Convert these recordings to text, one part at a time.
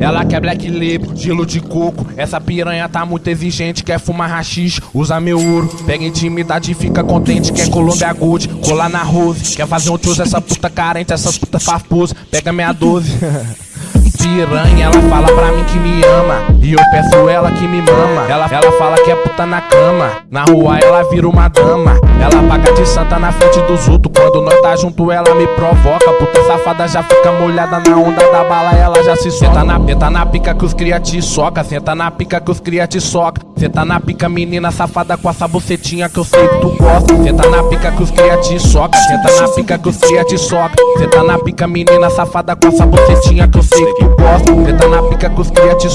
Ela quer black label, gelo de coco. Essa piranha tá muito exigente, quer fumar rachixe, usa meu ouro. Pega intimidade e fica contente, quer Colômbia Gold, colar na Rose. Quer fazer um tioz, essa puta carente, essas puta farposa. Pega minha 12. piranha, ela fala pra mim que me ama. E eu peço ela que me mama. Ela, ela fala que é puta na cama. Na rua ela vira uma dama. Ela paga de santa na frente dos outros. Quando nós tá junto, ela me provoca. Puta safada já fica molhada na onda da bala, ela já se senta na, senta na pica que os cria te soca. Senta na pica que os cria te soca. Senta na pica, menina safada com essa bucetinha que eu sei que tu gosta. Senta na pica que os cria te soca. Senta na pica que os cria te soca. Senta na pica, menina safada com essa bucetinha que eu sei que tu gosta. Senta na pica que os cria te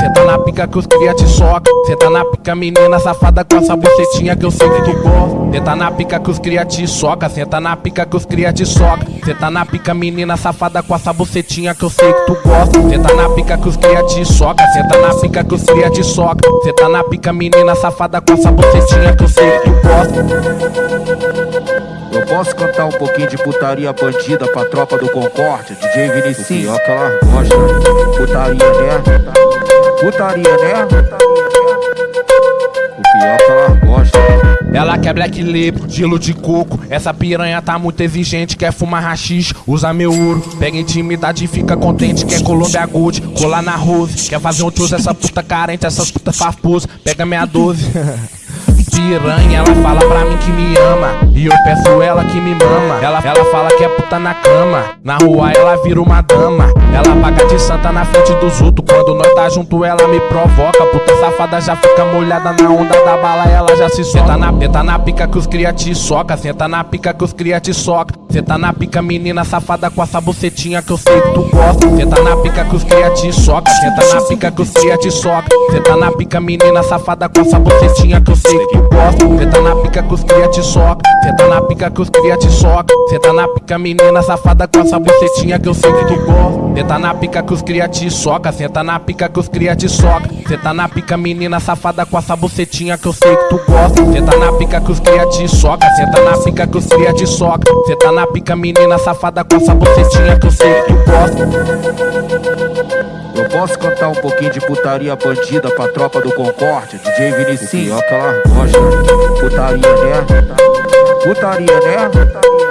Senta na pica que os cria te soca. Senta na pica, menina safada com essa bucetinha que eu sei que tu gosta. Senta na pica que os cria te soca. Senta na pica que os cria te soca. Senta na pica, menina safada com essa bucetinha que eu sei que tu gosta. Senta na pica que os cria te soca. Senta na pica que os cria te soca. Senta na pica, menina safada com essa bucetinha que eu sei que tu gosta. Eu posso cantar um pouquinho de putaria bandida pra tropa do Concórdia, DJ Vinicius? O pior que ela gosta, putaria né? Putaria né? O pior que ela gosta. Ela quer black label, gelo de coco. Essa piranha tá muito exigente, quer fumar rachixe, usa meu ouro. Pega intimidade e fica contente, quer Colômbia Gold, colar na Rose. Quer fazer um tioz, essa puta carente, essas puta farposa. Pega minha 12. piranha, ela fala pra mim que me ama. E eu peço ela que me mama. Ela, ela fala que é puta na cama. Na rua ela vira uma dama. Ela paga de santa na frente dos outros. Quando nós tá junto, ela me provoca. Puta safada já fica molhada na onda da bala, ela já se na, senta na pica que os cria te soca. Senta na pica que os cria te soca. Senta na pica, menina safada com essa bucetinha que eu sei que tu gosta. Senta na pica que os cria te soca. Senta na pica que os cria te soca. Senta na pica, menina safada com essa bucetinha que eu sei que tu gosta. Senta na pica que os cria te soca. Senta na pica que os cria te soca. Senta na pica, menina safada com essa bucetinha que eu sei que tu gosta. Senta na pica que os cria te soca. Senta na pica que os cria te soca. Senta na pica, menina safada com essa bucetinha que eu sei que tu gosta. Senta na pica que os cria te soca. Senta na pica que os cria te soca. Senta na pica, menina safada com essa bucetinha que eu sei que tu gosta. Eu posso cantar um pouquinho de putaria bandida pra tropa do Concórdia, DJ Vinicius? Pior que ela gosta, putaria né? Putaria né? O